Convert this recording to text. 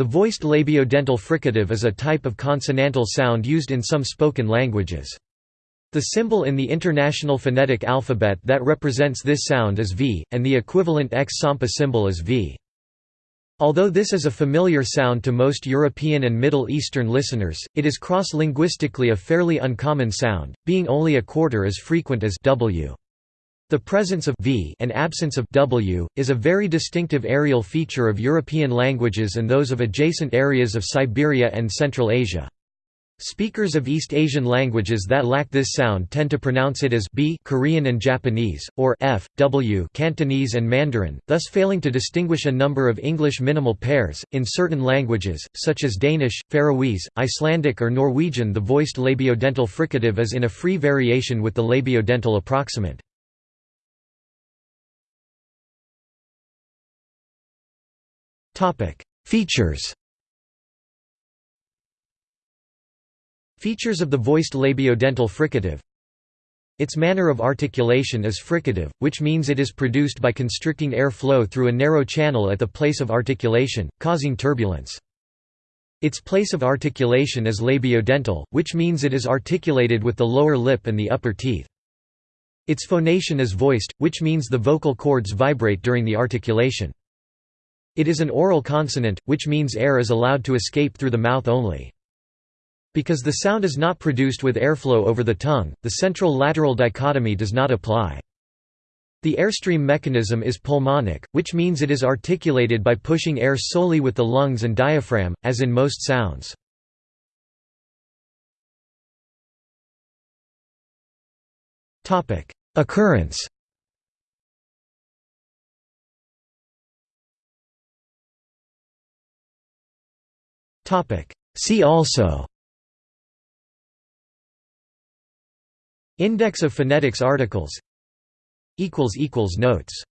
The voiced labiodental fricative is a type of consonantal sound used in some spoken languages. The symbol in the International Phonetic Alphabet that represents this sound is V, and the equivalent X-Sampa symbol is V. Although this is a familiar sound to most European and Middle Eastern listeners, it is cross-linguistically a fairly uncommon sound, being only a quarter as frequent as w. The presence of v and absence of w is a very distinctive areal feature of European languages and those of adjacent areas of Siberia and Central Asia. Speakers of East Asian languages that lack this sound tend to pronounce it as b Korean and Japanese, or f, w Cantonese and Mandarin, thus failing to distinguish a number of English minimal pairs. In certain languages, such as Danish, Faroese, Icelandic or Norwegian the voiced labiodental fricative is in a free variation with the labiodental approximant. Features Features of the voiced labiodental fricative Its manner of articulation is fricative, which means it is produced by constricting air flow through a narrow channel at the place of articulation, causing turbulence. Its place of articulation is labiodental, which means it is articulated with the lower lip and the upper teeth. Its phonation is voiced, which means the vocal cords vibrate during the articulation. It is an oral consonant, which means air is allowed to escape through the mouth only. Because the sound is not produced with airflow over the tongue, the central-lateral dichotomy does not apply. The airstream mechanism is pulmonic, which means it is articulated by pushing air solely with the lungs and diaphragm, as in most sounds. Occurrence See also Index of phonetics articles Notes